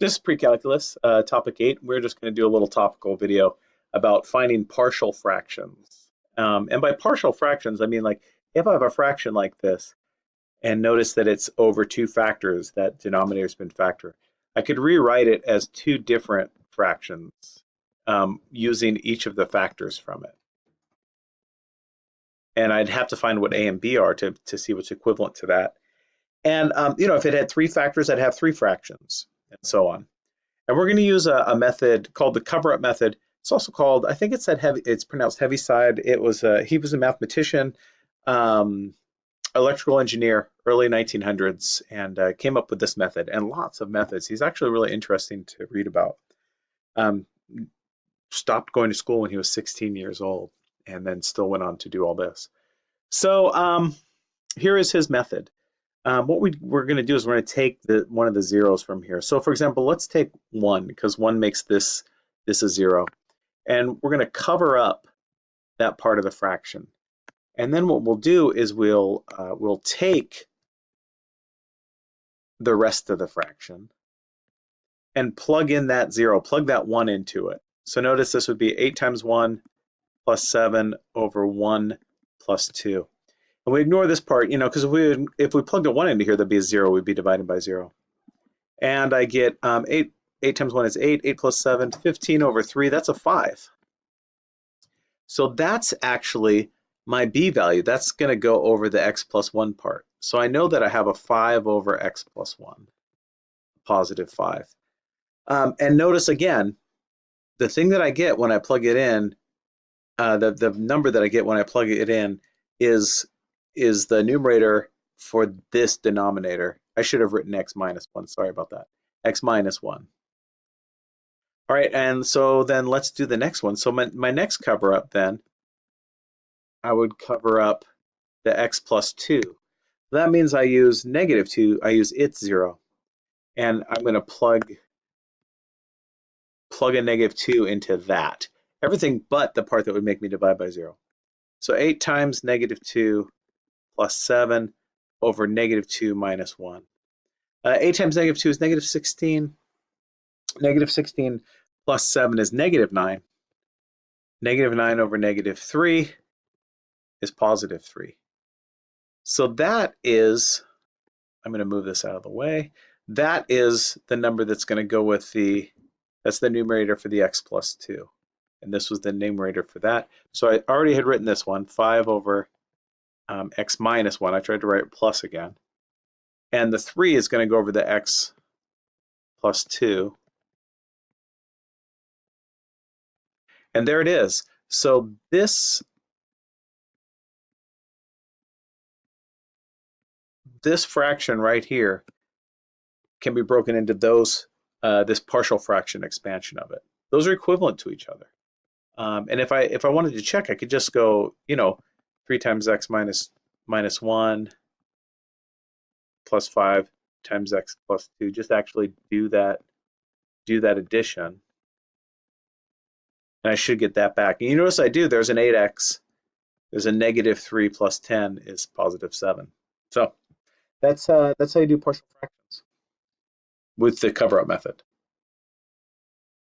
This is pre-calculus, uh, topic eight. We're just going to do a little topical video about finding partial fractions. Um, and by partial fractions, I mean like if I have a fraction like this, and notice that it's over two factors, that denominator's been factor, I could rewrite it as two different fractions um, using each of the factors from it. And I'd have to find what A and B are to, to see what's equivalent to that. And um, you know, if it had three factors, I'd have three fractions and so on. And we're going to use a, a method called the cover-up method. It's also called, I think it said heavy, it's pronounced Heaviside. It was a, he was a mathematician, um, electrical engineer, early 1900s, and uh, came up with this method and lots of methods. He's actually really interesting to read about. Um, stopped going to school when he was 16 years old and then still went on to do all this. So um, here is his method um, what we, we're going to do is we're going to take the one of the zeros from here. So for example, let's take one because one makes this this a zero. And we're going to cover up that part of the fraction. And then what we'll do is we'll uh, we'll take the rest of the fraction and plug in that zero, plug that one into it. So notice this would be eight times one plus seven over one plus two. And we ignore this part, you know, because if we if we plugged a one into here, that'd be a zero. We'd be dividing by zero. And I get um, eight. Eight times one is eight. Eight plus seven, 15 over three. That's a five. So that's actually my b value. That's going to go over the x plus one part. So I know that I have a five over x plus one, positive five. Um, and notice again, the thing that I get when I plug it in, uh, the, the number that I get when I plug it in is is the numerator for this denominator. I should have written x minus 1. Sorry about that. x minus 1. All right, and so then let's do the next one. So my, my next cover up then, I would cover up the x plus 2. That means I use negative 2, I use its 0. And I'm going to plug plug a negative 2 into that. Everything but the part that would make me divide by 0. So 8 times negative 2 plus 7 over negative 2 minus 1. Uh, 8 times negative 2 is negative 16. Negative 16 plus 7 is negative 9. Negative 9 over negative 3 is positive 3. So that is, I'm going to move this out of the way, that is the number that's going to go with the, that's the numerator for the x plus 2. And this was the numerator for that. So I already had written this one, 5 over um, x minus 1. I tried to write plus again. And the 3 is going to go over the x plus 2. And there it is. So this this fraction right here can be broken into those uh, this partial fraction expansion of it. Those are equivalent to each other. Um, and if I if I wanted to check, I could just go, you know, 3 times x minus minus 1 plus 5 times x plus 2. Just actually do that, do that addition. And I should get that back. And you notice I do, there's an 8x, there's a negative 3 plus 10 is positive 7. So that's, uh, that's how you do partial fractions with the cover-up method.